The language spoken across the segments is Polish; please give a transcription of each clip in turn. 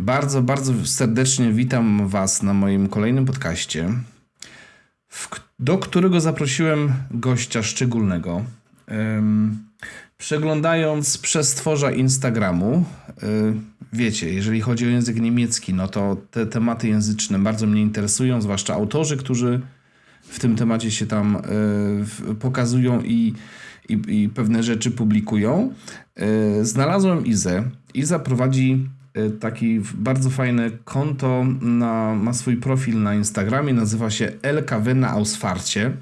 Bardzo, bardzo serdecznie witam Was na moim kolejnym podcaście, do którego zaprosiłem gościa szczególnego. Przeglądając przestworza Instagramu, y, wiecie, jeżeli chodzi o język niemiecki, no to te tematy języczne bardzo mnie interesują, zwłaszcza autorzy, którzy w tym temacie się tam y, pokazują i, i, i pewne rzeczy publikują. Y, znalazłem Izę. Iza prowadzi taki w- bardzo fajne konto, na, ma swój profil na Instagramie, nazywa się LKW na Ausfarcie.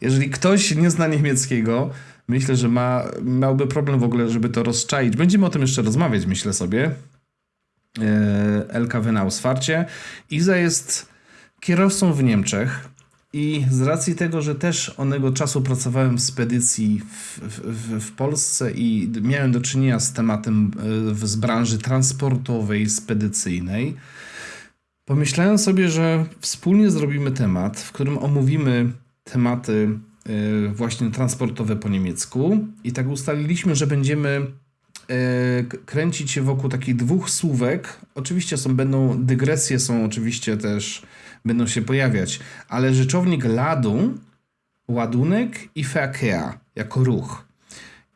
Jeżeli ktoś nie zna niemieckiego, myślę, że ma, miałby problem w ogóle, żeby to rozczaić. Będziemy o tym jeszcze rozmawiać, myślę sobie. E, LKW na Ausfarcie. Iza jest kierowcą w Niemczech i z racji tego, że też onego czasu pracowałem w spedycji w, w, w Polsce i miałem do czynienia z tematem e, z branży transportowej, spedycyjnej, Pomyślałem sobie, że wspólnie zrobimy temat, w którym omówimy tematy y, właśnie transportowe po niemiecku. I tak ustaliliśmy, że będziemy kręcić się wokół takich dwóch słówek. Oczywiście są, będą dygresje, są oczywiście też, będą się pojawiać, ale rzeczownik ladu, ładunek i Verkehr jako ruch.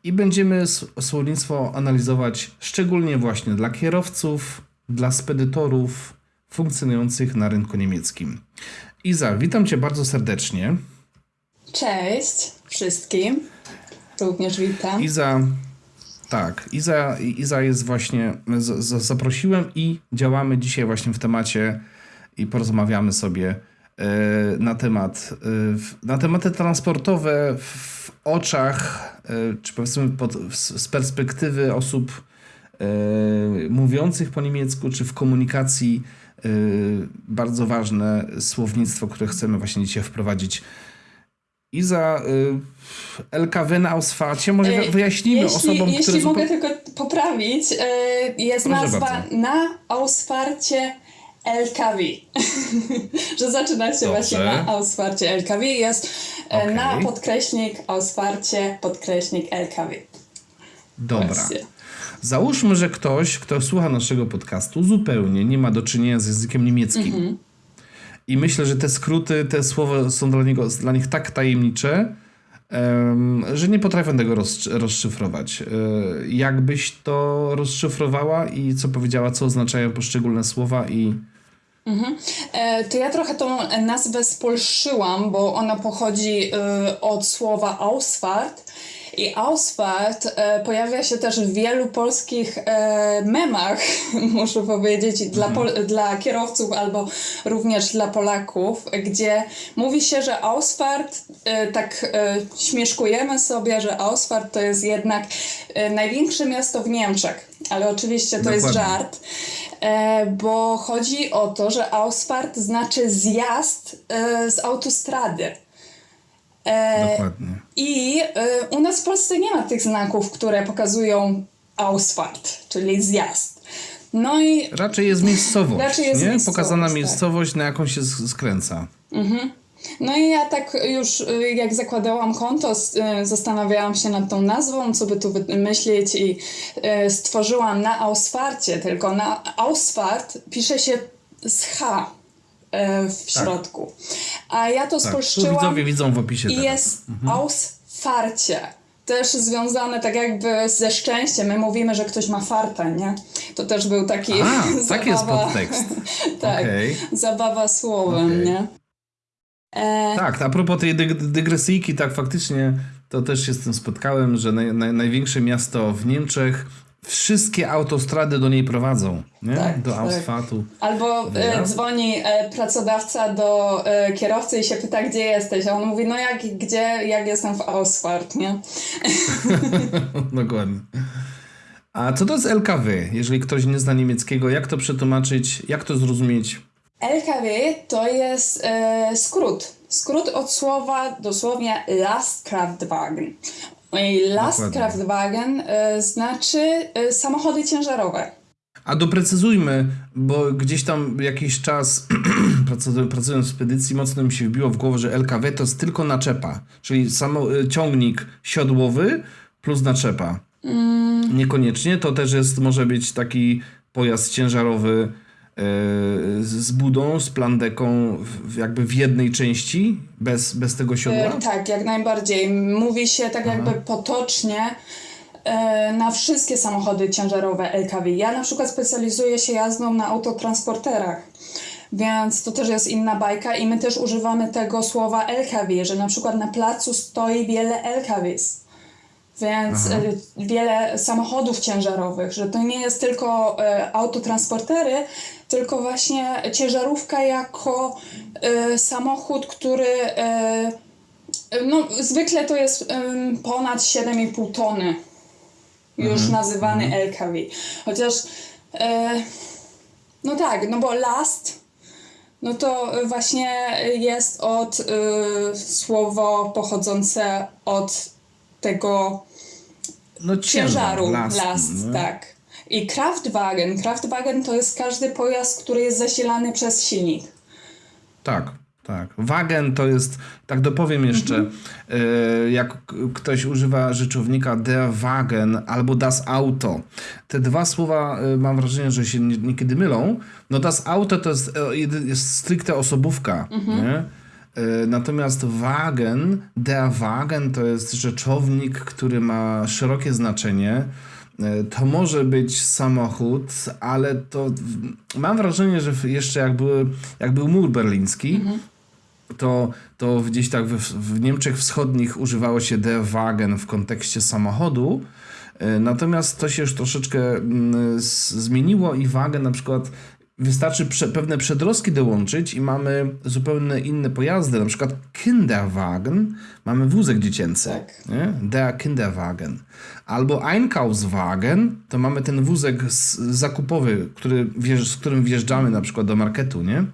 I będziemy słownictwo analizować szczególnie właśnie dla kierowców, dla spedytorów funkcjonujących na rynku niemieckim. Iza, witam Cię bardzo serdecznie. Cześć wszystkim. Również witam. Iza, tak, Iza, Iza jest właśnie, z, z, zaprosiłem i działamy dzisiaj właśnie w temacie i porozmawiamy sobie e, na temat, w- na tematy transportowe w oczach, e, czy powiedzmy pod, z, perspektywy osób mówiących po niemiecku, czy w komunikacji bardzo ważne słownictwo, które chcemy właśnie dzisiaj wprowadzić. Iza, y, LKW na Ausfarcie, może E, wyjaśnijmy jeśli, osobom, jeśli które... mogę zupeł- tylko poprawić, e, jest Proszę nazwa bardzo. na Ausfarcie LKW. Że zaczyna się Dobrze. właśnie na Ausfarcie LKW. Jest e, Okej. na podkreśnik Ausfarcie podkreśnik LKW. Dobra. Właśnie. Załóżmy, że ktoś, kto słucha naszego podcastu, zupełnie nie ma do czynienia z językiem niemieckim. Mhm. I myślę, że te skróty, te słowa są dla, niego, dla nich tak tajemnicze, em, że nie potrafią tego roz, rozszyfrować. E, jakbyś to rozszyfrowała i co powiedziała, co oznaczają poszczególne słowa i... E, To ja trochę tą nazwę spolszyłam, bo ona pochodzi e, od słowa Ausfahrt. I Ausfahrt e, pojawia się też w wielu polskich e, memach, muszę powiedzieć, dla, pol- dla kierowców albo również dla Polaków, gdzie mówi się, że Ausfahrt, e, tak śmieszkujemy sobie, że Ausfahrt to jest jednak największe miasto w Niemczech. Ale oczywiście to jest Dokładnie. żart. E, bo chodzi o to, że Ausfahrt znaczy zjazd z autostrady. Dokładnie. I e, u nas w Polsce nie ma tych znaków, które pokazują Ausfahrt, czyli zjazd. No i Raczej jest miejscowość, Raczej jest nie? miejscowość, Pokazana tak. miejscowość, na jaką się skręca. No i ja tak już y, jak zakładałam konto, y, zastanawiałam się nad tą nazwą, co by tu wymyślić i y, stworzyłam na Ausfarcie, tylko na Ausfart pisze się z H y, w środku. A ja to Tak, tu spolszczyłam widzowie widzą w opisie i jest Ausfarcie. Też związane tak jakby ze szczęściem. My mówimy, że ktoś ma farta, nie? To też był taki A, tak jest zabawa- podtekst. tak, Okej. zabawa słowem, Okej. nie? E, Tak, a propos tej dyg- dygresyjki, tak faktycznie to też się z tym spotkałem, że naj, naj, największe miasto w Niemczech, wszystkie autostrady do niej prowadzą, nie? Tak, do tak. Ausfaltu. Albo e, dzwoni e, pracodawca do e, kierowcy i się pyta, gdzie jesteś, a on mówi, no jak, gdzie, jak jestem w Ausfahrt, nie? Dokładnie. A co to jest LKW? Jeżeli ktoś nie zna niemieckiego, jak to przetłumaczyć, jak to zrozumieć? LKW to jest e, skrót. Skrót od słowa dosłownie Lastkraftwagen. Lastkraftwagen e, znaczy e, samochody ciężarowe. A doprecyzujmy, bo gdzieś tam jakiś czas pracując- w spedycji mocno mi się wbiło w głowę, że LKW to jest tylko naczepa, czyli samo, y, ciągnik siodłowy plus naczepa. Niekoniecznie, to też jest, może być taki pojazd ciężarowy e, z budą, z plandeką jakby w jednej części, bez, bez tego siodła? E, tak, jak najbardziej. Mówi się tak jakby potocznie e, na wszystkie samochody ciężarowe LKW. Ja na przykład specjalizuję się jazdą na autotransporterach. Więc to też jest inna bajka i my też używamy tego słowa LKW, że na przykład na placu stoi wiele LKWs. Więc e, wiele samochodów ciężarowych, że to nie jest tylko e, autotransportery, tylko właśnie ciężarówka jako e, samochód, który e, no, zwykle to jest ponad 7,5 tony. Już nazywany LKW. Chociaż no tak, no bo last no to właśnie jest od słowo pochodzące od tego No ciężaru last, last, nie? tak. I Kraftwagen. Kraftwagen to jest każdy pojazd, który jest zasilany przez silnik. Tak, tak. Wagen to jest, tak dopowiem jeszcze, e, jak ktoś używa rzeczownika der Wagen albo das Auto. Te dwa słowa e, mam wrażenie, że się nie- niekiedy mylą. No das Auto to jest, e, jest stricte osobówka, nie? E, Natomiast Wagen, der Wagen to jest rzeczownik, który ma szerokie znaczenie. E, To może być samochód, ale to mam wrażenie, że jeszcze jak, były, jak był mur berliński, to, to gdzieś tak w, w Niemczech Wschodnich używało się der Wagen w kontekście samochodu. E, Natomiast to się już troszeczkę mm, zmieniło i Wagen na przykład wystarczy prze, pewne przedrostki dołączyć i mamy zupełnie inne pojazdy, na przykład Kinderwagen, mamy wózek dziecięcy, Tak. nie? der Kinderwagen. Albo Einkaufswagen, to mamy ten wózek z, zakupowy, który, z którym wjeżdżamy na przykład do marketu, nie?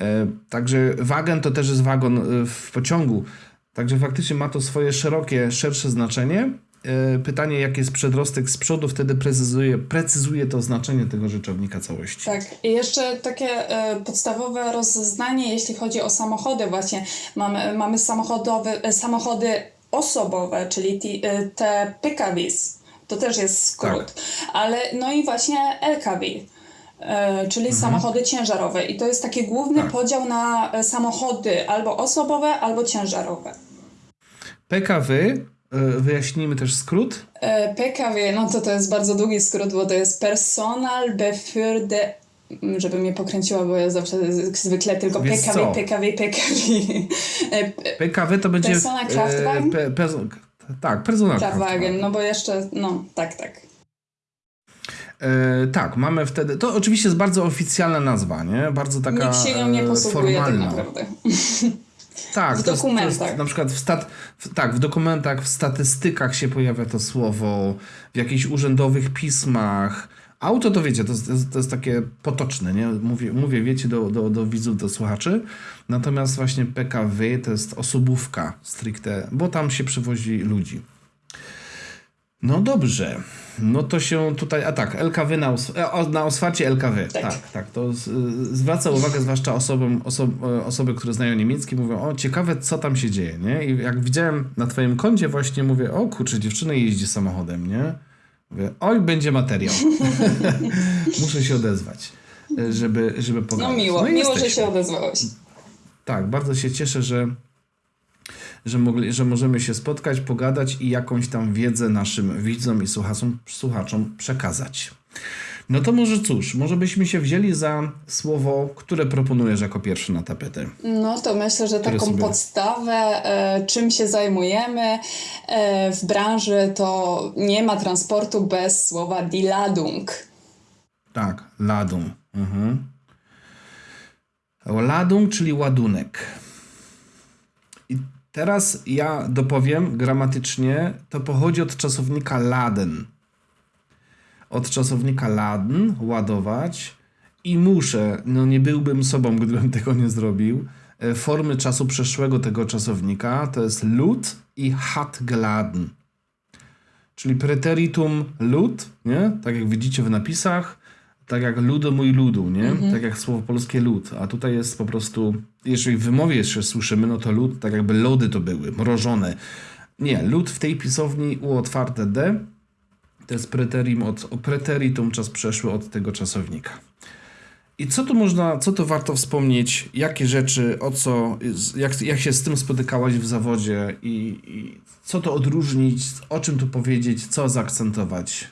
E, Także wagen to też jest wagon e, w pociągu. Także faktycznie ma to swoje szerokie, szersze znaczenie. E, Pytanie, jaki jest przedrostek z przodu, wtedy precyzuje, precyzuje to znaczenie tego rzeczownika całości. Tak, i jeszcze takie e, podstawowe rozeznanie, jeśli chodzi o samochody, właśnie mamy, mamy samochodowe, e, samochody osobowe, czyli ti, e, te PKWs, to też jest skrót, ale no i właśnie LKW. e, Czyli samochody ciężarowe. I to jest taki główny Tak. podział na samochody albo osobowe, albo ciężarowe. PKW, wyjaśnijmy też skrót. E, PKW, no to to jest bardzo długi skrót, bo to jest Personal mm, żeby mnie pokręciła, bo ja zawsze zwykle tylko Wiesz PKW, co? PKW, PKW. E, PKW to będzie... Persona Kraftwagen? pe, tak, personal Kraftwagen, no bo jeszcze, no tak, tak. E, tak, mamy wtedy. To oczywiście jest bardzo oficjalna nazwa, nie? Bardzo taka Nikt się nią nie e, posługuje tak naprawdę. Tak, W to jest, to dokumentach. jest na przykład w stat, w, tak, w dokumentach, w statystykach się pojawia to słowo, w jakichś urzędowych pismach. Auto to wiecie, to to jest takie potoczne, nie? Mówię, mówię wiecie, do, do, do widzów, do słuchaczy. Natomiast właśnie PKW to jest osobówka stricte, bo tam się przywozi ludzi. No dobrze. No to się tutaj, a tak, LKW na, os, e, na oswarcie LKW. Tak. Tak, tak. To z, y, zwraca uwagę zwłaszcza osobom, oso, e, osoby, które znają niemiecki, mówią, o ciekawe co tam się dzieje, nie? I jak widziałem na twoim koncie właśnie mówię, o kurczę, dziewczyna jeździ samochodem, nie? Mówię, oj, będzie materiał. Muszę się odezwać, e, żeby, żeby No pogadać. miło, i miło, że jesteśmy. się odezwałeś. Tak, bardzo się cieszę, że, że, mogli, że możemy się spotkać, pogadać i jakąś tam wiedzę naszym widzom i słuchaczom, słuchaczom przekazać. No to może cóż, może byśmy się wzięli za słowo, które proponujesz jako pierwszy na tapetę. No to myślę, że taką sobie- podstawę, e, czym się zajmujemy e, w branży, to nie ma transportu bez słowa die Ladung. Tak, ladung. Mhm. Ladung, czyli ładunek. Teraz ja dopowiem gramatycznie, to pochodzi od czasownika laden. Od czasownika laden, ładować. I muszę, no nie byłbym sobą, gdybym tego nie zrobił. E, Formy czasu przeszłego tego czasownika to jest lud i hat geladen. Czyli preteritum lud, nie? Tak jak widzicie w napisach, tak jak ludo mój ludu, nie? Tak jak słowo polskie lud. A tutaj jest po prostu, jeżeli w wymowie jeszcze słyszymy, no to lud, tak jakby lody to były, mrożone. Nie, lud w tej pisowni u otwarte D To jest preteritum, od, preteritum czas przeszły od tego czasownika. I co tu można, co tu warto wspomnieć, jakie rzeczy, o co, jak, jak się z tym spotykałaś w zawodzie i, i co to odróżnić, o czym tu powiedzieć, co zaakcentować?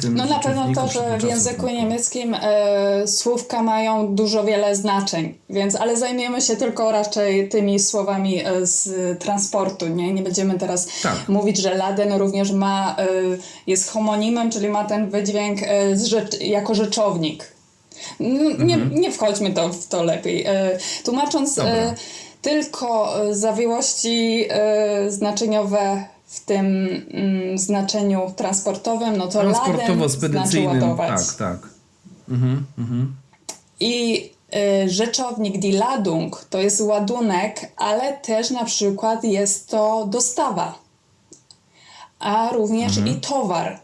Tym No na pewno to, że w języku czasowniku. niemieckim e, słówka mają dużo wiele znaczeń, więc ale zajmiemy się tylko raczej tymi słowami e, z transportu, nie? Nie będziemy teraz Tak. mówić, że laden również ma, e, jest homonimem, czyli ma ten wydźwięk rzecz, jako rzeczownik. N- Nie, Mhm. nie wchodźmy to, w to lepiej. Tłumacząc tylko zawiłości znaczeniowe w tym mm, znaczeniu transportowym, no to znaczy Transportowo-spedycyjnym, ładować. tak, tak. Mhm, mhm. I y, rzeczownik die Ladung to jest ładunek, ale też na przykład jest to dostawa, a również i towar.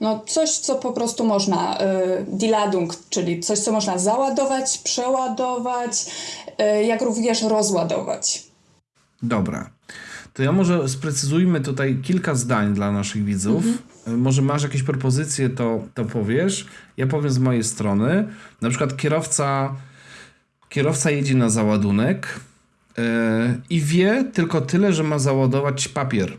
No coś, co po prostu można, y, die Ladung, czyli coś, co można załadować, przeładować, y, jak również rozładować. Dobra. To ja może sprecyzujmy tutaj kilka zdań dla naszych widzów. Y, Może masz jakieś propozycje, to, to powiesz. Ja powiem z mojej strony. Na przykład kierowca, kierowca jedzie na załadunek yy, i wie tylko tyle, że ma załadować papier.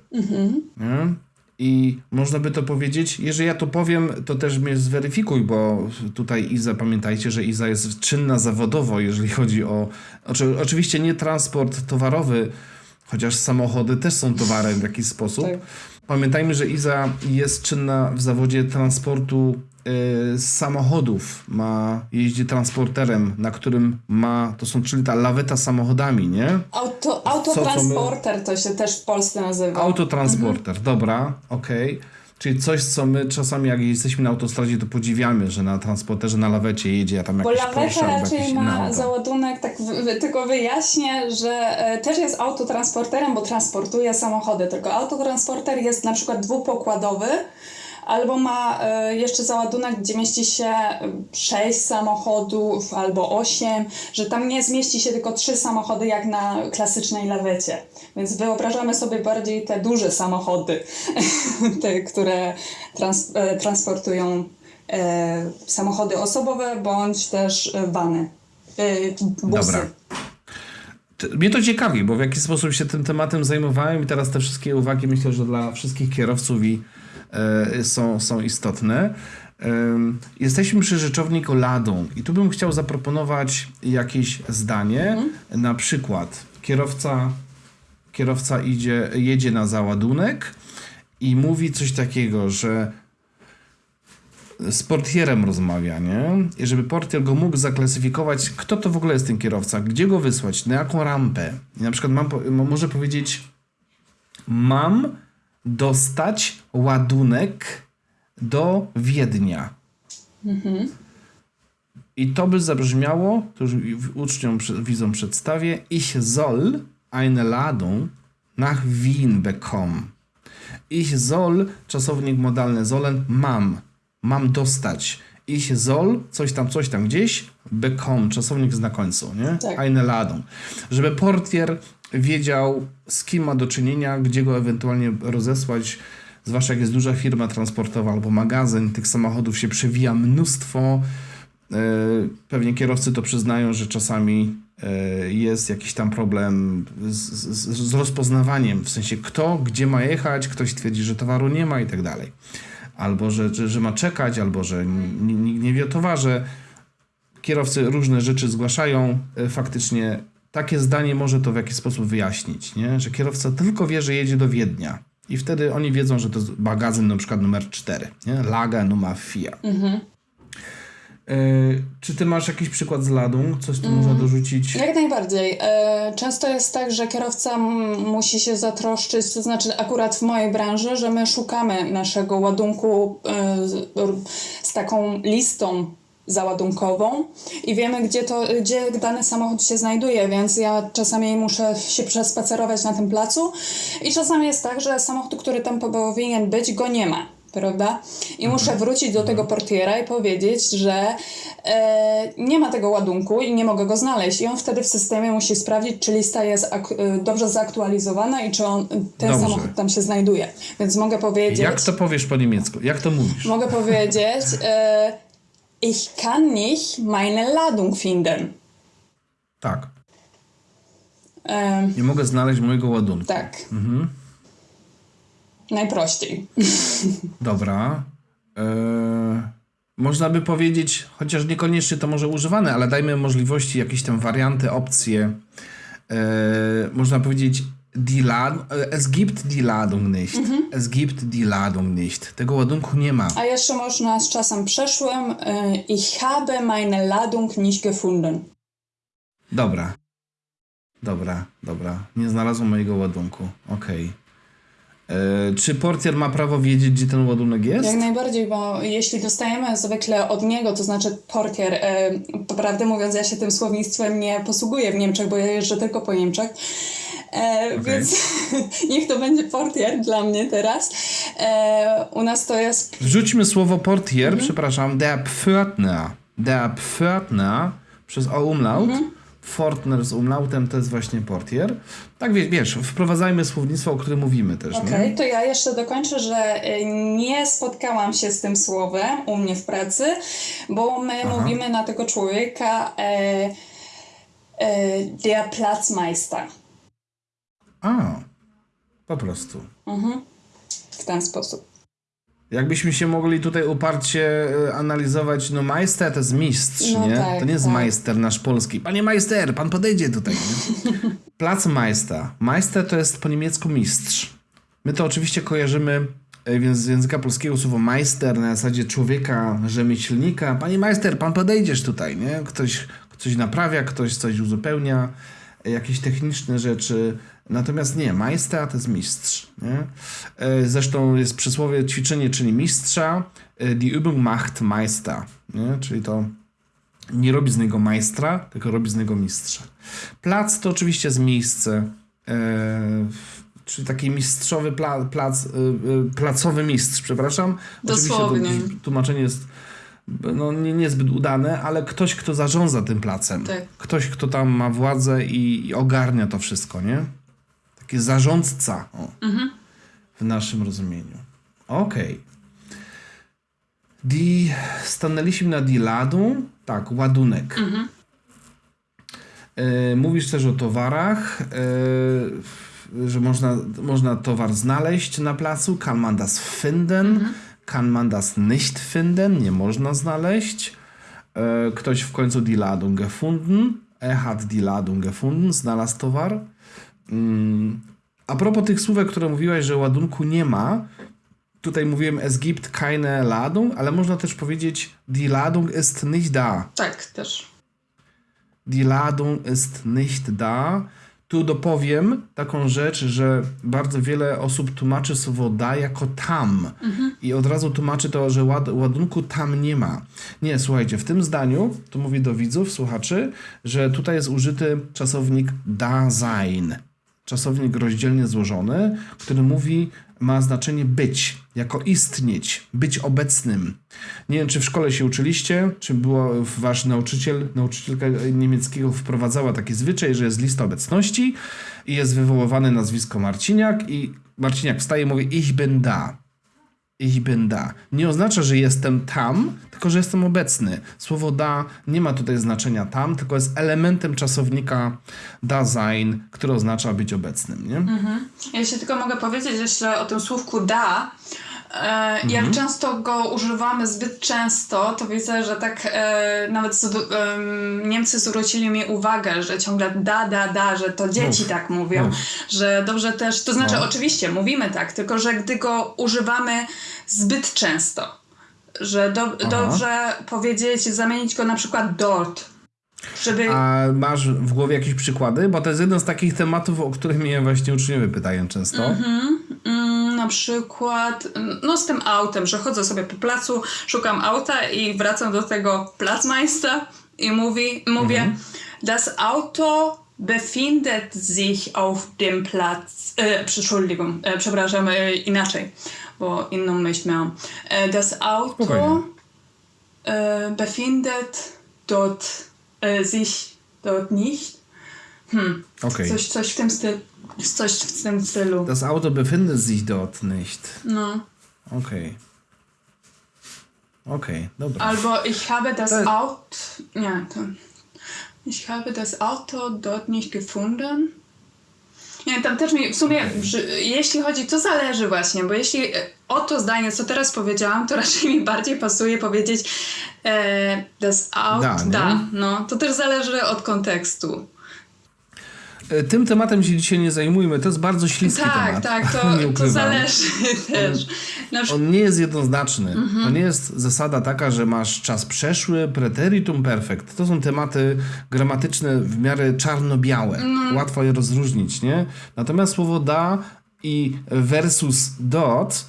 Nie? I można by to powiedzieć, jeżeli ja to powiem, to też mnie zweryfikuj, bo tutaj Iza, pamiętajcie, że Iza jest czynna zawodowo, jeżeli chodzi o. Oczy, oczywiście nie transport towarowy, chociaż samochody też są towarem w jakiś sposób. Tak. Pamiętajmy, że Iza jest czynna w zawodzie transportu y, samochodów. Ma, jeździ transporterem, na którym ma, to są czyli ta laweta samochodami, nie? Auto, co my- autotransporter to się też w Polsce nazywa. Autotransporter, dobra, okej. Czyli coś, co my czasami, jak jesteśmy na autostradzie, to podziwiamy, że na transporterze na lawecie jedzie, a tam Bo jakiś laweta albo jakieś raczej inne ma załadunek, tak w, tylko wyjaśnię, że e, też jest autotransporterem, bo transportuje samochody, tylko autotransporter jest na przykład dwupokładowy, albo ma e, jeszcze załadunek, gdzie mieści się e, sześć samochodów albo osiem, że tam nie zmieści się tylko trzy samochody jak na klasycznej lawecie. Więc wyobrażamy sobie bardziej te duże samochody, te, które trans, e, transportują e, samochody osobowe bądź też e, vany. E, busy. Dobra. Mnie to ciekawi, bo w jaki sposób się tym tematem zajmowałem i teraz te wszystkie uwagi myślę, że dla wszystkich kierowców i, e, są, są istotne. Jesteśmy przy rzeczowniku ladą i tu bym chciał zaproponować jakieś zdanie. Na przykład kierowca, kierowca idzie, jedzie na załadunek i mówi coś takiego, że z portierem rozmawia, nie? I żeby portier go mógł zaklasyfikować, kto to w ogóle jest ten kierowca, gdzie go wysłać, na jaką rampę. I na przykład mam, może powiedzieć, mam dostać ładunek do Wiednia. I to by zabrzmiało, to już uczniom, widzom przedstawię, ich soll eine Ladung nach Wien bekommen. Ich soll, czasownik modalny sollen, mam. Mam dostać. Ich soll, coś tam, coś tam gdzieś, bekommen, czasownik na końcu, nie? Tak. Eine Ladung. Żeby portier wiedział, z kim ma do czynienia, gdzie go ewentualnie rozesłać, zwłaszcza jak jest duża firma transportowa albo magazyn, tych samochodów się przewija mnóstwo. E, Pewnie kierowcy to przyznają, że czasami e, jest jakiś tam problem z, z, z rozpoznawaniem, w sensie kto, gdzie ma jechać, ktoś twierdzi, że towaru nie ma i tak dalej. Albo że, że, że ma czekać, albo że nikt nie wie o towarze. Kierowcy różne rzeczy zgłaszają. E, Faktycznie takie zdanie może to w jakiś sposób wyjaśnić, nie? że kierowca tylko wie, że jedzie do Wiednia. I wtedy oni wiedzą, że to jest magazyn na przykład numer 4, nie? Laga Nummer 4. E, czy ty masz jakiś przykład z ladą? Coś tu można dorzucić? Jak najbardziej. E, Często jest tak, że kierowca musi się zatroszczyć, to znaczy akurat w mojej branży, że my szukamy naszego ładunku e, z taką listą załadunkową i wiemy, gdzie, to, gdzie dany samochód się znajduje, więc ja czasami muszę się przespacerować na tym placu i czasami jest tak, że samochód, który tam powinien być, go nie ma. Prawda? I muszę wrócić do tego portiera i powiedzieć, że e, nie ma tego ładunku i nie mogę go znaleźć. I on wtedy w systemie musi sprawdzić, czy lista jest e, dobrze zaktualizowana i czy on, ten Dobrze. samochód tam się znajduje. Więc mogę powiedzieć... Jak to powiesz po niemiecku? Jak to mówisz? Mogę powiedzieć, e, ich kann nicht meine Ladung finden. Tak. E, Nie mogę znaleźć mojego ładunku. tak. Najprościej. Dobra. Eee, można by powiedzieć, chociaż niekoniecznie to może używane, ale dajmy możliwości, jakieś tam warianty, opcje. Eee, można powiedzieć, die Lad e, es gibt die Ladung nicht. Es gibt die Ladung nicht. Tego ładunku nie ma. A jeszcze można z czasem przeszłym e, ich habe meine Ladung nicht gefunden. Dobra. Dobra, dobra. Nie znalazłem mojego ładunku. Okej. Eee, Czy portier ma prawo wiedzieć, gdzie ten ładunek jest? Jak najbardziej, bo jeśli dostajemy zwykle od niego, to znaczy portier, e, prawdę mówiąc, ja się tym słownictwem nie posługuję w Niemczech, bo ja jeżdżę tylko po Niemczech. E, Więc niech to będzie portier dla mnie teraz. E, u nas to jest Wrzućmy słowo portier, przepraszam, der Pförtner. Der Pförtner przez o umlaut. Pförtner z umlautem to jest właśnie portier. Tak wiesz, wprowadzajmy słownictwo, o którym mówimy też, Okej, nie? to ja jeszcze dokończę, że e, nie spotkałam się z tym słowem u mnie w pracy, bo my mówimy na tego człowieka e, e, der Platzmeister. A, po prostu. W ten sposób. Jakbyśmy się mogli tutaj uparcie e, analizować, no majster to jest mistrz, No nie? tak, to nie jest tak. majster nasz polski. Panie majster, pan podejdzie tutaj. Nie? Placmeister. Meister to jest po niemiecku mistrz. My to oczywiście kojarzymy e, więc z języka polskiego słowo majster na zasadzie człowieka, rzemieślnika. Panie majster, pan podejdziesz tutaj, nie? Ktoś coś naprawia, ktoś coś uzupełnia, e, jakieś techniczne rzeczy. Natomiast nie, majster to jest mistrz. Nie? E, Zresztą jest przysłowie ćwiczenie czyni mistrza, e, die Übung macht Meister. Nie? Czyli to nie robi z niego majstra, tylko robi z niego mistrza. Plac to oczywiście jest miejsce, e, czyli taki mistrzowy pla, plac, placowy mistrz, przepraszam. Dosłownie. Oczywiście to tłumaczenie jest no, nie, niezbyt udane, ale ktoś, kto zarządza tym placem. Tak. Ktoś, kto tam ma władzę i, i ogarnia to wszystko, nie? Taki zarządca o, w naszym rozumieniu. Okej. Die, stanęliśmy na die Ladung. Tak, ładunek. E, mówisz też o towarach, e, że można, można towar znaleźć na placu. Kann man das finden? Kann man das nicht finden? Nie można znaleźć. E, ktoś w końcu die Ladung gefunden. Er hat die Ladung gefunden. Znalazł towar. Mm. A propos tych słówek, które mówiłaś, że ładunku nie ma, tutaj mówiłem es gibt keine Ladung, ale można też powiedzieć die Ladung ist nicht da. Tak, też. Die Ladung ist nicht da. Tu dopowiem taką rzecz, że bardzo wiele osób tłumaczy słowo da jako tam. I od razu tłumaczy to, że ład, ładunku tam nie ma. Nie, słuchajcie, w tym zdaniu, tu mówię do widzów, słuchaczy, że tutaj jest użyty czasownik da sein. Czasownik rozdzielnie złożony, który mówi, ma znaczenie być, jako istnieć, być obecnym. Nie wiem, czy w szkole się uczyliście, czy było wasz nauczyciel, nauczycielka niemieckiego wprowadzała taki zwyczaj, że jest lista obecności i jest wywoływane nazwisko Marciniak i Marciniak wstaje i mówi ich bin da. Ich bin da. Nie oznacza, że jestem tam, tylko że jestem obecny. Słowo da nie ma tutaj znaczenia tam, tylko jest elementem czasownika da sein, który oznacza być obecnym. Nie? Ja się tylko mogę powiedzieć jeszcze o tym słówku da. E, Jak często go używamy zbyt często, to widzę, że tak e, nawet z, em, Niemcy zwrócili mi uwagę, że ciągle da, da, da, że to dzieci Uf, tak mówią, uf. że dobrze też, to znaczy No. oczywiście mówimy tak, tylko że gdy go używamy zbyt często, że do, dobrze powiedzieć, zamienić go na przykład dort, żeby... A masz w głowie jakieś przykłady? Bo to jest jeden z takich tematów, o których mnie właśnie uczniowie pytają często. Na przykład, no z tym autem, że chodzę sobie po placu, szukam auta i wracam do tego Platzmeister i mówi, mówię, das Auto befindet sich auf dem Platz. Äh, Entschuldigung, äh, przepraszam, äh, inaczej, bo inną myśl miałam. Äh, das Auto äh, befindet dort äh, sich dort nicht. Okej. Coś, coś w tym stylu. Coś w tym stylu. Das Auto befindet sich dort nicht. No. Okej. Okej, dobra. Albo ich habe das To- Auto. Nie, to. Ich habe das Auto dort nicht gefunden. Nie, tam też mi w sumie, że, jeśli chodzi, to zależy właśnie, bo jeśli e, o to zdanie, co teraz powiedziałam, to raczej mi bardziej pasuje powiedzieć e, das Auto, da, no, to też zależy od kontekstu. E, Tym tematem się dzisiaj nie zajmujmy. To jest bardzo śliski Tak, temat. tak, Nie to, to zależy też. Na przykład, On nie jest jednoznaczny. Mhm. To nie jest zasada taka, że masz czas przeszły, preteritum perfect. To są tematy gramatyczne w miarę czarno-białe. Mhm. Łatwo je rozróżnić, nie? Natomiast słowo da i versus dot,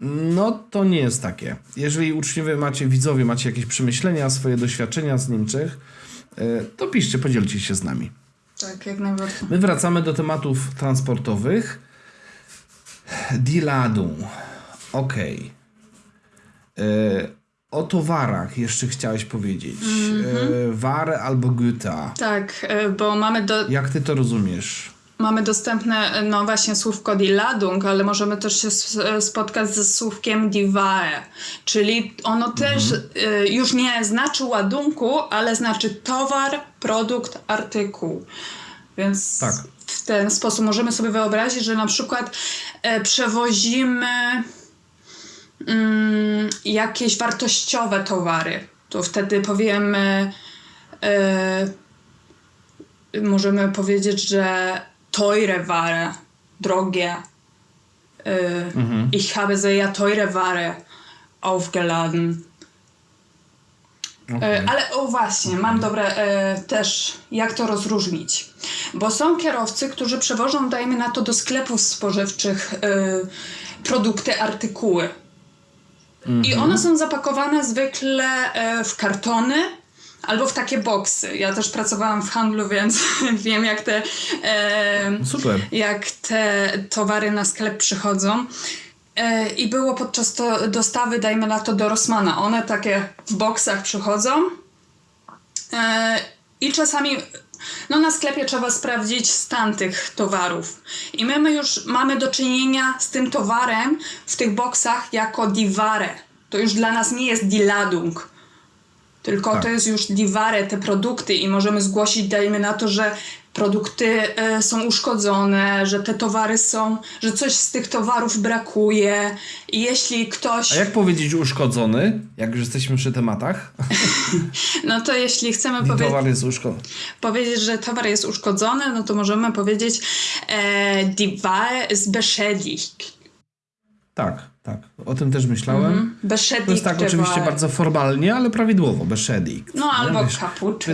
no to nie jest takie. Jeżeli uczniowie macie, widzowie macie jakieś przemyślenia, swoje doświadczenia z Niemczech, e, to piszcie, podzielcie się z nami. Tak, jak najbardziej. My wracamy do tematów transportowych. Die Ladung. Okej. E, O towarach jeszcze chciałeś powiedzieć. E, Ware albo Güter. Tak, e, bo mamy do, Jak ty to rozumiesz? Mamy dostępne, no właśnie, słówko die Ladung, ale możemy też się s- spotkać ze słówkiem die Ware, czyli ono też y, już nie znaczy ładunku, ale znaczy towar, produkt, artykuł. Więc Tak. w ten sposób możemy sobie wyobrazić, że na przykład e, przewozimy mm, jakieś wartościowe towary. To wtedy powiemy, e, możemy powiedzieć, że teure Ware, drogie. E, Ich habe sehr teure Ware aufgeladen. E, Ale o właśnie, mam dobre e, też, jak to rozróżnić. Bo są kierowcy, którzy przewożą, dajmy na to, do sklepów spożywczych e, produkty, artykuły. I one są zapakowane zwykle e, w kartony albo w takie boksy. Ja też pracowałam w handlu, więc wiem, jak te, e, Super. jak te towary na sklep przychodzą. E, I było podczas to dostawy, dajmy na to, do Rossmana. One takie w boksach przychodzą. E, I czasami no na sklepie trzeba sprawdzić stan tych towarów. I my, my już mamy do czynienia z tym towarem w tych boksach jako diware. To już dla nas nie jest die Ladung, tylko Tak. to jest już diware, te produkty i możemy zgłosić, dajmy na to, że produkty e, są uszkodzone, że te towary są, że coś z tych towarów brakuje i jeśli ktoś... A jak powiedzieć uszkodzony, jak już jesteśmy przy tematach? No to jeśli chcemy powiedzieć... towar jest uszkodzony. powiedzieć, że towar jest uszkodzony, no to możemy powiedzieć e, ist beschädigt. Tak, tak. O tym też myślałem. Mhm. Beschädigt To jest tak oczywiście bardzo formalnie, ale prawidłowo. Beschädigt. No albo Wiesz, kaput.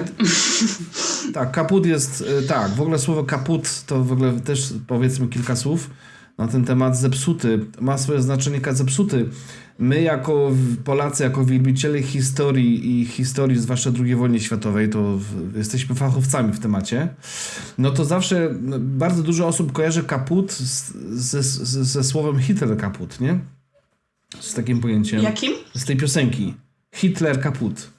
Tak, kaput jest, y, tak, w ogóle słowo kaput to w ogóle też powiedzmy kilka słów na ten temat zepsuty. Ma swoje znaczenie zepsuty. My jako Polacy, jako wielbiciele historii i historii, zwłaszcza II wojny światowej, to jesteśmy fachowcami w temacie, no to zawsze no, bardzo dużo osób kojarzy kaput z, ze, ze, słowem Hitler kaput, nie? Z takim pojęciem Jakim? z tej piosenki. Hitler kaput.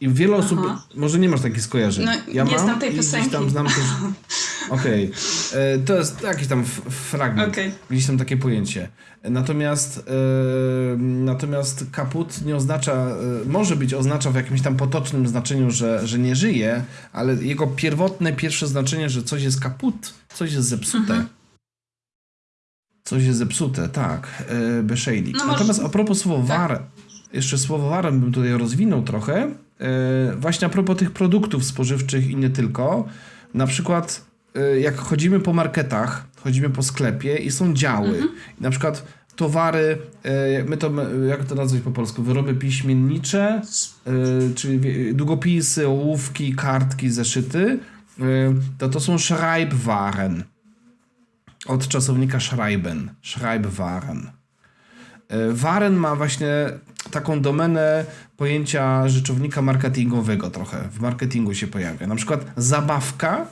I wiele osób, może nie masz takich skojarzeń. No, ja nie mam znam tej piosenki. tam znam też. Okej. E, To jest jakiś tam fragment. Okej. Gdzieś tam takie pojęcie. Natomiast e, natomiast kaput nie oznacza, e, może być oznacza w jakimś tam potocznym znaczeniu, że, że nie żyje, ale jego pierwotne, pierwsze znaczenie, że coś jest kaput, coś jest zepsute. Mhm. Coś jest zepsute, tak. E, Beschädigt. No może- Natomiast a propos słowa tak. war, jeszcze słowo warem bym tutaj rozwinął trochę. E, właśnie a propos tych produktów spożywczych i nie tylko. Na przykład jak chodzimy po marketach, chodzimy po sklepie i są działy. Mhm. Na przykład towary, e, my to, jak to nazwać po polsku, wyroby piśmiennicze, e, czyli długopisy, ołówki, kartki, zeszyty, to to są Schreibwaren. Od czasownika schreiben, Schreibwaren. Waren ma właśnie taką domenę pojęcia rzeczownika marketingowego trochę. W marketingu się pojawia. Na przykład zabawka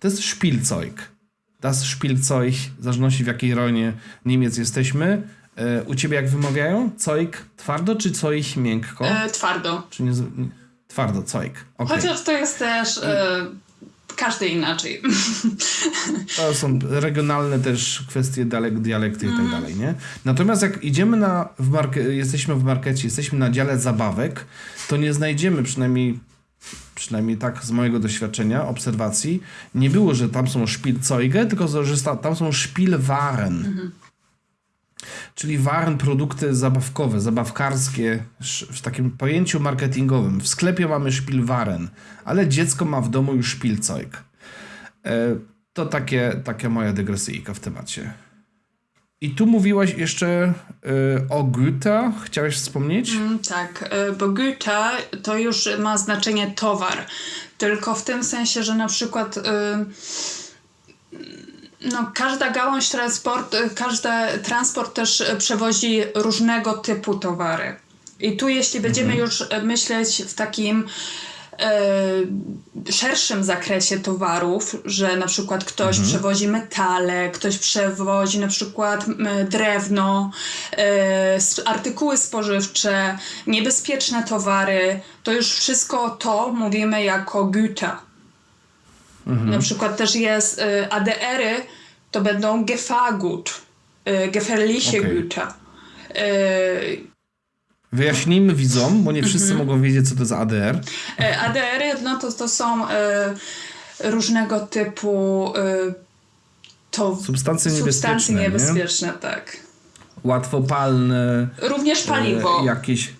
To jest Spielzeug. Das Spielzeug, w zależności w jakiej ronie Niemiec jesteśmy. E, u ciebie jak wymawiają? Zeug twardo czy Zeug miękko? E, twardo. Czy nie, twardo, Zeug. Okay. Chociaż to jest też e, każdy inaczej. To są regionalne też kwestie dialek, dialekty i tak dalej, nie? Natomiast jak idziemy na, w marke, jesteśmy w markecie, jesteśmy na dziale zabawek, to nie znajdziemy przynajmniej przynajmniej tak z mojego doświadczenia, obserwacji, nie było, że tam są Spielzeuge, tylko że tam są Spielwaren. Czyli waren, produkty zabawkowe, zabawkarskie, w takim pojęciu marketingowym. W sklepie mamy Spielwaren, ale dziecko ma w domu już Spielzeug. E, To takie, taka moja dygresyjka w temacie. I tu mówiłaś jeszcze e, o Goethe. Chciałeś wspomnieć? Mm, tak, e, bo Güter to już ma znaczenie towar. Tylko w tym sensie, że na przykład y, no, każda gałąź transport, y, każdy transport też y, przewozi różnego typu towary. I tu jeśli będziemy już y, myśleć w takim y, szerszym zakresie towarów, że na przykład ktoś przewozi metale, ktoś przewozi na przykład drewno, s- artykuły spożywcze, niebezpieczne towary, to już wszystko to mówimy jako Güter. Na przykład też jest y, ADR-y, to będą Gefahrgut, y, gefährliche Okej. Güter. Y, Wyjaśnijmy widzom, bo nie wszyscy mogą wiedzieć, co to jest ADR. E, ADR-y no to, to są e, różnego typu e, to Substancje substancje niebezpieczne, nie? niebezpieczne, tak. Łatwopalne, Również paliwo. E, jakieś,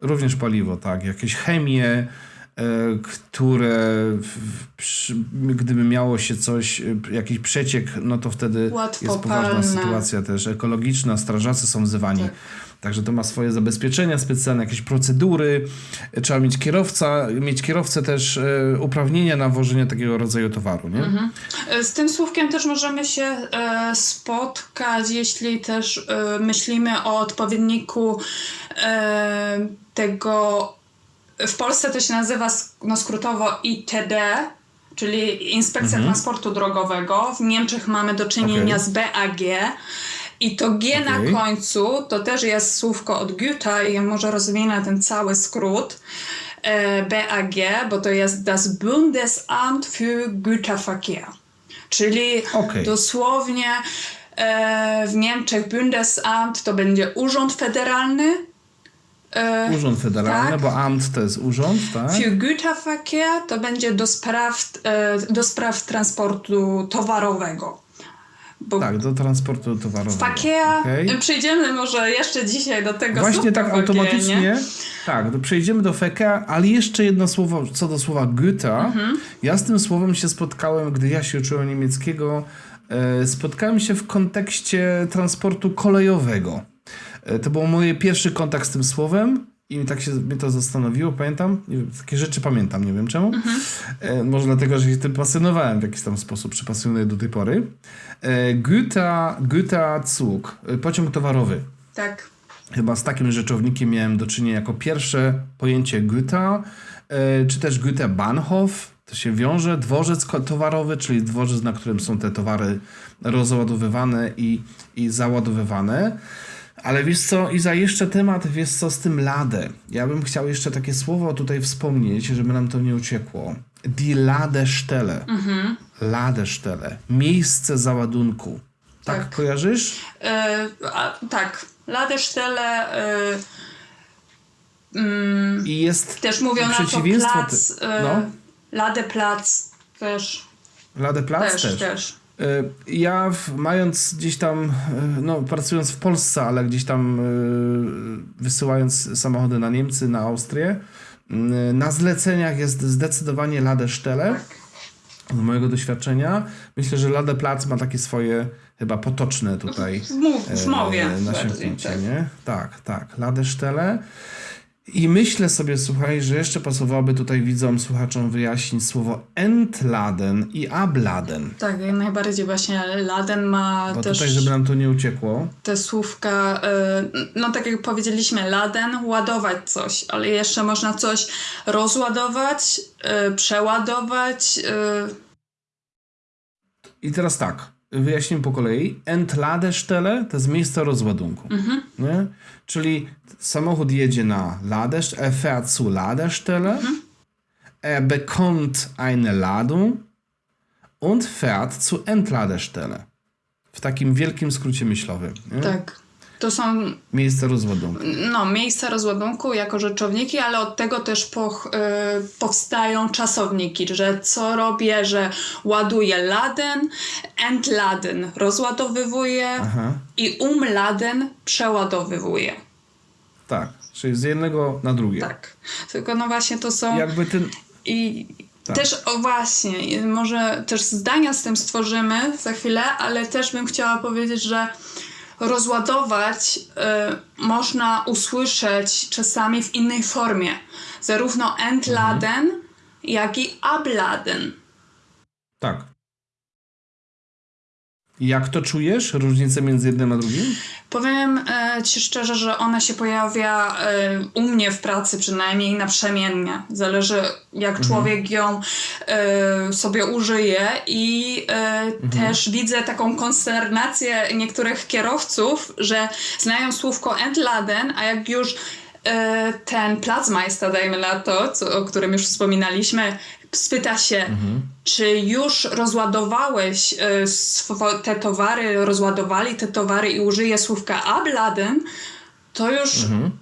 również paliwo, tak. Jakieś chemie, e, które przy, gdyby miało się coś, e, jakiś przeciek, no to wtedy jest poważna sytuacja też ekologiczna, strażacy są wzywani. Tak. Także to ma swoje zabezpieczenia specjalne, jakieś procedury. Trzeba mieć kierowca, mieć kierowcę też e, uprawnienia na wożenie takiego rodzaju towaru, nie? E, Z tym słówkiem też możemy się e, spotkać, jeśli też e, myślimy o odpowiedniku tego. W Polsce to się nazywa no, skrótowo ITD, czyli Inspekcja Transportu Drogowego. W Niemczech mamy do czynienia Okej. z BAG. I to G Okej. na końcu to też jest słówko od Goethe i może rozwinę ten cały skrót. E, BAG, bo to jest das Bundesamt für Güterverkehr. Czyli Okej. dosłownie e, w Niemczech Bundesamt to będzie Urząd Federalny. E, Urząd Federalny, tak. bo Amt to jest urząd, tak? Für Güterverkehr to będzie do spraw, do spraw transportu towarowego. Bo Tak, do transportu towarowego. Verkehr, Okej. przejdziemy może jeszcze dzisiaj do tego Właśnie tak automatycznie. nie? Tak, to przejdziemy do Feka, ale jeszcze jedno słowo co do słowa Goethe. Mhm. Ja z tym słowem się spotkałem, gdy ja się uczyłem niemieckiego. E, spotkałem się w kontekście transportu kolejowego. E, to był mój pierwszy kontakt z tym słowem i tak się mnie to zastanowiło, pamiętam. Takie rzeczy pamiętam, nie wiem czemu. Mhm. E, może dlatego, że się tym pasjonowałem w jakiś tam sposób, czy pasjonuję do tej pory. E, Goethe, Goethe Zug, e, pociąg towarowy. Tak. Chyba z takim rzeczownikiem miałem do czynienia jako pierwsze pojęcie Goethe, e, czy też Goethe Bahnhof. To się wiąże, dworzec towarowy, czyli dworzec, na którym są te towary rozładowywane i, i załadowywane. Ale wiesz co, Iza, jeszcze temat, wiesz co, z tym Lade. Ja bym chciał jeszcze takie słowo tutaj wspomnieć, żeby nam to nie uciekło. Die Ladestelle. Mhm. Ladestelle. Miejsce załadunku. Tak, Tak. kojarzysz? E, a, tak. Ladestelle mm, I jest też mówią na to przeciwieństwo plac, ty- e, no. Też, Ladeplatz też, też. też. Y, Ja mając gdzieś tam, y, no pracując w Polsce, ale gdzieś tam y, wysyłając samochody na Niemcy, na Austrię, na zleceniach jest zdecydowanie Ladestelle. Z mojego doświadczenia. Myślę, że Ladeplatz ma takie swoje chyba potoczne tutaj W, mowie nasiąknięcie, tak. nie? Tak, tak. Ladesztele. I myślę sobie, słuchaj, że jeszcze pasowałoby tutaj widzom, słuchaczom wyjaśnić słowo entladen i abladen. Tak, jak najbardziej właśnie Laden ma Bo też tutaj, żeby nam to nie uciekło. te słówka, y, no tak jak powiedzieliśmy, Laden, ładować coś, ale jeszcze można coś rozładować, y, przeładować, y, I teraz tak, wyjaśnimy po kolei. Entladestelle to jest miejsce rozładunku. Nie? Czyli samochód jedzie na Ladest, er fährt zu Ladestelle, er bekommt eine Ladung und fährt zu Entladestelle. W takim wielkim skrócie myślowym. Nie? Tak. To są Miejsce rozładunku. no, miejsca rozładunku jako rzeczowniki, ale od tego też poch, y, powstają czasowniki, że co robię, że ładuję laden, entladen rozładowywuję Aha. i umladen przeładowywuje. Tak, czyli z jednego na drugie. Tak. Tylko no właśnie to są... Jakby ten... I Tak. też, o właśnie, może też zdania z tym stworzymy za chwilę, ale też bym chciała powiedzieć, że rozładować y, można usłyszeć czasami w innej formie. Zarówno entladen, jak i abladen. Tak. Jak to czujesz? Różnicę między jednym a drugim? Powiem e, Ci szczerze, że ona się pojawia e, u mnie w pracy przynajmniej naprzemiennie. Zależy jak człowiek ją e, sobie użyje i e, też widzę taką konsternację niektórych kierowców, że znają słówko entladen, a jak już ten Platzmeister, dajmy na to, co, o którym już wspominaliśmy, spyta się, czy już rozładowałeś swo- te towary, rozładowali te towary i użyje słówka abladen, to już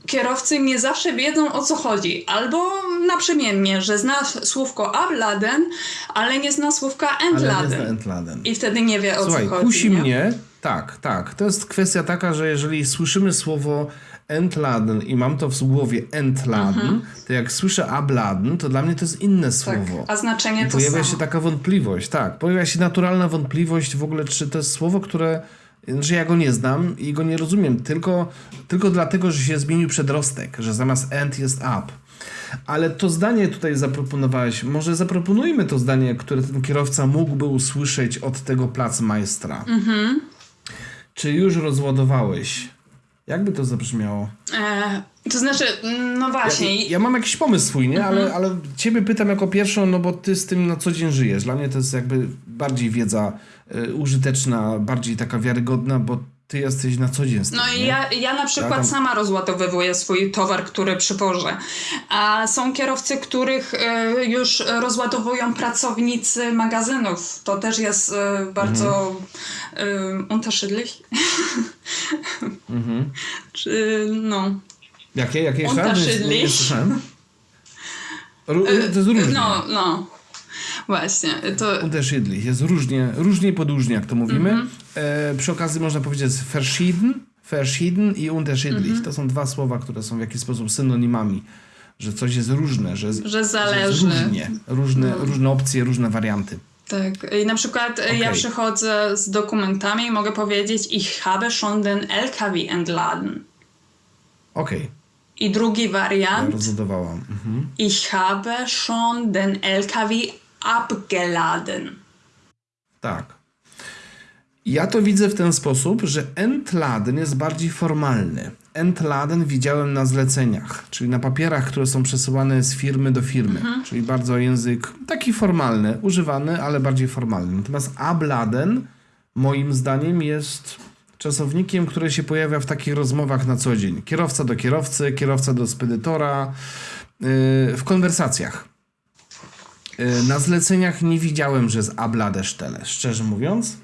kierowcy nie zawsze wiedzą o co chodzi. Albo naprzemiennie, że zna słówko abladen, ale nie zna słówka entladen. Entladen. I wtedy nie wie o Słuchaj, co chodzi. kusi nie? mnie, tak, tak. To jest kwestia taka, że jeżeli słyszymy słowo Entladen i mam to w głowie Entladen, to jak słyszę Abladen, to dla mnie to jest inne Tak, słowo. a znaczenie I to pojawia samo. się taka wątpliwość, tak. Pojawia się naturalna wątpliwość w ogóle, czy to jest słowo, które. że ja go nie znam i go nie rozumiem, tylko, tylko dlatego, że się zmienił przedrostek, że zamiast end jest up. Ale to zdanie tutaj zaproponowałeś, może zaproponujmy to zdanie, które ten kierowca mógłby usłyszeć od tego placmajstra. Czy już rozładowałeś? Jakby to zabrzmiało? E, to znaczy, no właśnie, Ja, ja mam jakiś pomysł swój, nie? Ale, ale ciebie pytam jako pierwszą, no bo ty z tym na co dzień żyjesz. Dla mnie to jest jakby bardziej wiedza y, użyteczna, bardziej taka wiarygodna, bo ty jesteś na co dzień No i ja, ja na przykład tam- sama rozładowywuję swój towar, który przywożę. A są kierowcy, których e, już rozładowują pracownicy magazynów. To też jest e, bardzo Mhm. e, unterschiedlich. Czy, no. Jakie? Jakie jeszcze? Nie- Unterschiedlich. Nie to jest różnie. No, no. Właśnie. To, Unterschiedlich. Jest różnie, różnie podróżnie, jak to mówimy. Mhm. E, przy okazji można powiedzieć verschieden, verschieden i unterschiedlich. Mhm. To są dwa słowa, które są w jakiś sposób synonimami. Że coś jest różne, że, Że zależy. No. różnie. Różne, różne opcje, różne warianty. tak. I na przykład e, ja przychodzę z dokumentami i mogę powiedzieć ich habe schon den LKW entladen. Okej, I drugi ja wariant. rozładowałam. Mhm. Ich habe schon den LKW abgeladen. Tak. Ja to widzę w ten sposób, że entladen jest bardziej formalny. Entladen widziałem na zleceniach, czyli na papierach, które są przesyłane z firmy do firmy, czyli bardzo język taki formalny, używany, ale bardziej formalny. Natomiast abladen moim zdaniem jest czasownikiem, który się pojawia w takich rozmowach na co dzień. Kierowca do kierowcy, kierowca do spedytora, yy, w konwersacjach. Y, Na zleceniach nie widziałem, że z Abladesztele, szczerze mówiąc.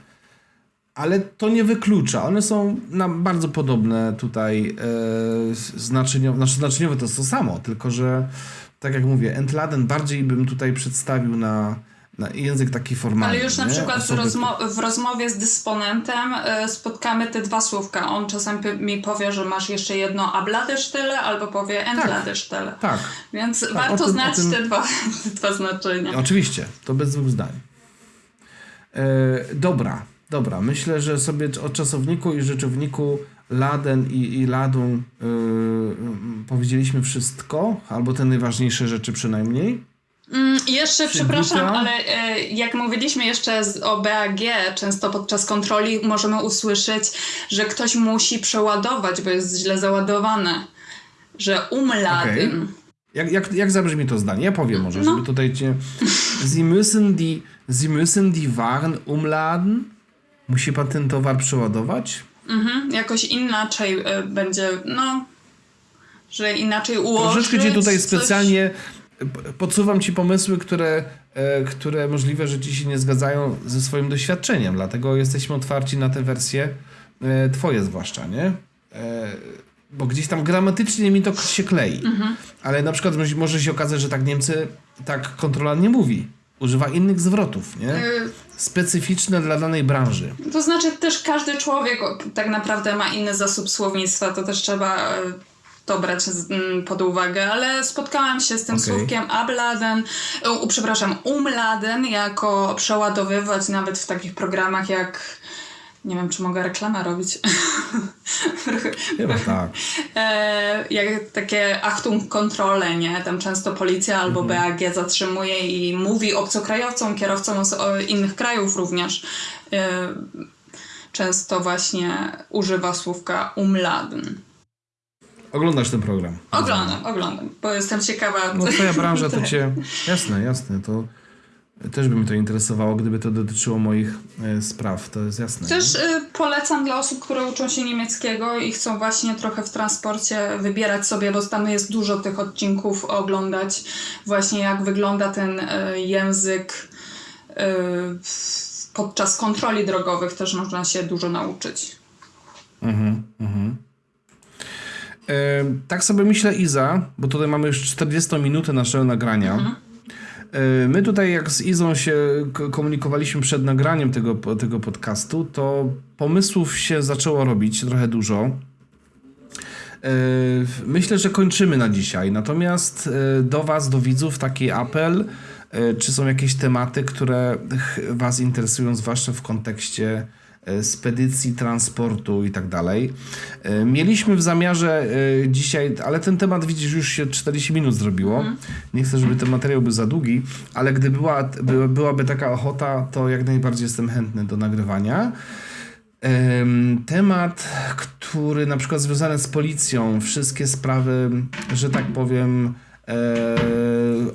Ale to nie wyklucza. One są nam bardzo podobne tutaj e, znaczeniowo. Znaczy znaczeniowe to jest to samo, tylko że tak jak mówię, Entladen bardziej bym tutaj przedstawił na, na język taki formalny. Ale już na nie? przykład w, Osoby- rozmo- w rozmowie z dysponentem e, spotkamy te dwa słówka. On czasem p- mi powie, że masz jeszcze jedno abladesztele albo powie entladesztele. Tak, Więc o warto tym- znać tym- te, dwa, te dwa znaczenia. Oczywiście, to bez dwóch zdań. E, dobra, dobra. Myślę, że sobie o czasowniku i rzeczowniku laden i, i ladą e, powiedzieliśmy wszystko, albo te najważniejsze rzeczy przynajmniej. Mm, jeszcze, przepraszam, ale e, jak mówiliśmy jeszcze z, o BAG, często podczas kontroli możemy usłyszeć, że ktoś musi przeładować, bo jest źle załadowane. Że umladen. Jak, jak, jak zabrzmi to zdanie? Ja powiem może, No. żeby tutaj cię... Sie müssen die, Sie müssen die Waren umladen? Musi pan ten towar przeładować? Mhm, jakoś inaczej e, będzie, no, że inaczej ułożyć. Troszeczkę cię tutaj coś- specjalnie podsuwam ci pomysły, które, e, które możliwe, że ci się nie zgadzają ze swoim doświadczeniem, dlatego jesteśmy otwarci na te wersje e, twoje zwłaszcza, nie? E, bo gdzieś tam gramatycznie mi to się klei. Ale na przykład może- się okazać, że tak Niemcy, tak kontrola nie mówi. Używa innych zwrotów, nie? Specyficzne dla danej branży. To znaczy też każdy człowiek tak naprawdę ma inny zasób słownictwa, to też trzeba to brać z, m, pod uwagę, ale spotkałam się z tym Okej. słówkiem abladen, e, u, przepraszam, umladen jako przeładowywać nawet w takich programach jak nie wiem, czy mogę reklamę robić. Chyba tak. E, jak takie Achtung kontrole, nie? Tam często policja albo BAG zatrzymuje i mówi obcokrajowcom, kierowcom z innych krajów również. E, często właśnie używa słówka umladen. Oglądasz ten program. Oglądam, oglądam, bo jestem ciekawa. No twoja branża to cię... Jasne, jasne, to też by mnie to interesowało, gdyby to dotyczyło moich e, spraw, to jest jasne. Też y, polecam dla osób, które uczą się niemieckiego i chcą właśnie trochę w transporcie wybierać sobie, bo tam jest dużo tych odcinków oglądać, właśnie jak wygląda ten y, język podczas kontroli drogowych też można się dużo nauczyć. Mhm, mhm. Tak sobie myślę, Iza, bo tutaj mamy już 40 minutę naszego nagrania. E, my tutaj, jak z Izą się komunikowaliśmy przed nagraniem tego, tego podcastu, to pomysłów się zaczęło robić trochę dużo. Myślę, że kończymy na dzisiaj. Natomiast e, do Was, do widzów, taki apel. e, Czy są jakieś tematy, które Was interesują, zwłaszcza w kontekście spedycji, transportu i tak dalej. E, Mieliśmy w zamiarze e, dzisiaj, ale ten temat widzisz, już się 40 minut zrobiło. Nie chcę, żeby ten materiał był za długi, ale gdy była, by, byłaby taka ochota, to jak najbardziej jestem chętny do nagrywania. Em, Temat, który na przykład związany z policją, wszystkie sprawy, że tak powiem, e,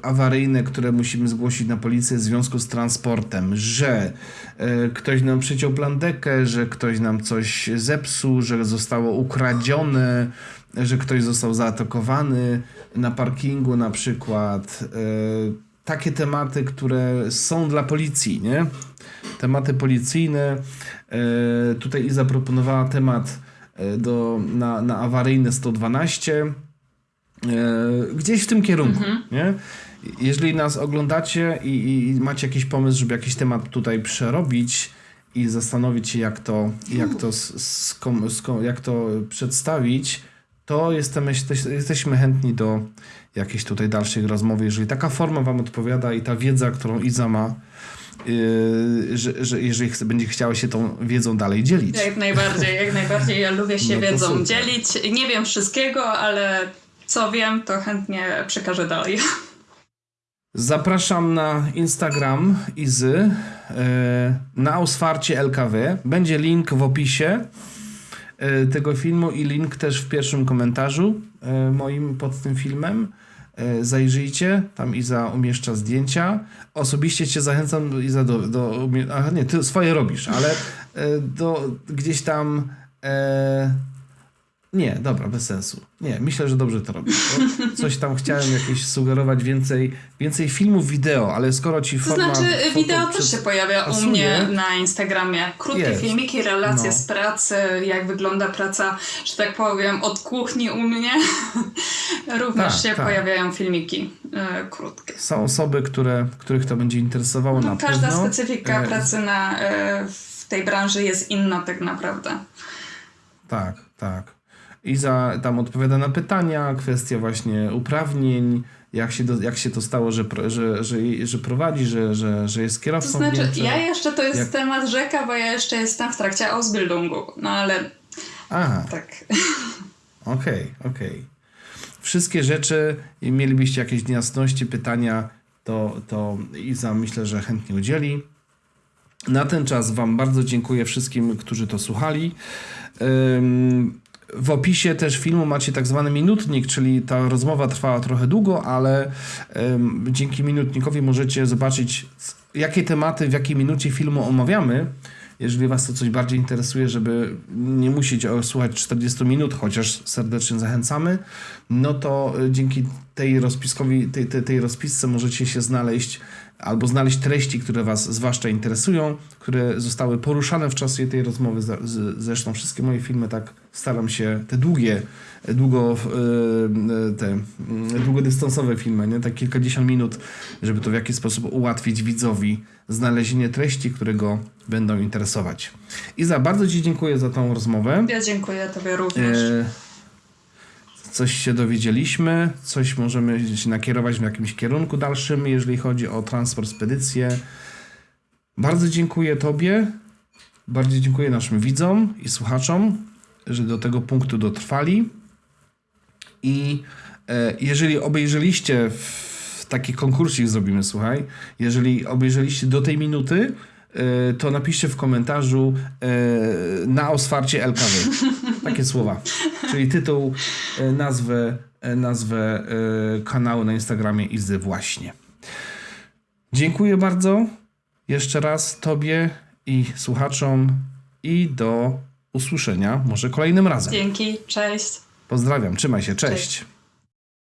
awaryjne, które musimy zgłosić na policję w związku z transportem, że e, ktoś nam przyciął plandekę, że ktoś nam coś zepsuł, że zostało ukradzione, że ktoś został zaatakowany na parkingu na przykład. E, takie tematy, które są dla policji, nie? Tematy policyjne. E, tutaj Iza proponowała temat e, do, na, na awaryjne 112. E, gdzieś w tym kierunku, nie? Jeżeli nas oglądacie i, i, macie jakiś pomysł, żeby jakiś temat tutaj przerobić i zastanowić się, jak to, jak to, s- skom, skom, jak to przedstawić, to jesteśmy, jesteśmy chętni do jakiejś tutaj dalszej rozmowy, jeżeli taka forma Wam odpowiada i ta wiedza, którą Iza ma, yy, że, że jeżeli chce, będzie chciała się tą wiedzą dalej dzielić. Jak najbardziej, jak najbardziej. Ja lubię się No wiedzą super. dzielić. Nie wiem wszystkiego, ale co wiem, to chętnie przekażę dalej. Zapraszam na Instagram Izy, e, na Ausfarcie LKW. Będzie link w opisie e, tego filmu i link też w pierwszym komentarzu e, moim pod tym filmem. Zajrzyjcie, tam Iza umieszcza zdjęcia. Osobiście cię zachęcam, Iza, do... do nie, ty swoje robisz, ale do gdzieś tam... E, nie, dobra, bez sensu. Nie, myślę, że dobrze to robisz. Coś tam chciałem jakieś sugerować więcej, więcej filmów wideo, ale skoro ci To forma... znaczy, foto wideo też się pojawia u pasuje. mnie na Instagramie. Krótkie Jest. filmiki, relacje No. z pracy, jak wygląda praca, że tak powiem, od kuchni u mnie. Również Tak, się tak. pojawiają filmiki e, krótkie. Są osoby, które, których to będzie interesowało No, na każda pewno. specyfika E, pracy na, e, w tej branży jest inna tak naprawdę. Tak, tak. Iza tam odpowiada na pytania, kwestia właśnie uprawnień, jak się, do, jak się to stało, że, że, że, że prowadzi, że, że, że jest To kierowcą. w znaczy, Niemczech. ja jeszcze to jest Jak- temat rzeka, bo ja jeszcze jestem w trakcie Ausbildungu. No ale Aha, tak. okej, okej. Wszystkie rzeczy, i mielibyście jakieś niejasności, pytania, to, to Iza myślę, że chętnie udzieli. Na ten czas Wam bardzo dziękuję wszystkim, którzy to słuchali. Ym, w opisie też filmu macie tak zwany minutnik, czyli ta rozmowa trwała trochę długo, ale dzięki minutnikowi możecie zobaczyć, jakie tematy w jakiej minucie filmu omawiamy. Jeżeli Was to coś bardziej interesuje, żeby nie musieć słuchać 40 minut, chociaż serdecznie zachęcamy, no to y, dzięki tej rozpiskowi, tej, tej, tej rozpisce możecie się znaleźć albo znaleźć treści, które Was zwłaszcza interesują, które zostały poruszane w czasie tej rozmowy. Zresztą wszystkie moje filmy tak staram się, te długie, długo, y, te y, długodystansowe filmy, nie? tak kilkadziesiąt minut, żeby to w jakiś sposób ułatwić widzowi znalezienie treści, które go będą interesować. Iza, bardzo Ci dziękuję za tą rozmowę. Ja dziękuję Tobie również. E, Coś się dowiedzieliśmy, coś możemy się nakierować w jakimś kierunku dalszym, jeżeli chodzi o transport, spedycję. Bardzo dziękuję Tobie, bardzo dziękuję naszym widzom i słuchaczom, że do tego punktu dotrwali. I e, jeżeli obejrzeliście w taki konkursik zrobimy, słuchaj, jeżeli obejrzeliście do tej minuty, e, to napiszcie w komentarzu e, na oswarcie LKW. Takie słowa. Czyli tytuł, e, nazwę, e, nazwę e, kanału na Instagramie Izy właśnie. Dziękuję bardzo jeszcze raz Tobie i słuchaczom i do usłyszenia może kolejnym razem. Dzięki, cześć. Pozdrawiam, trzymaj się, cześć. Cześć.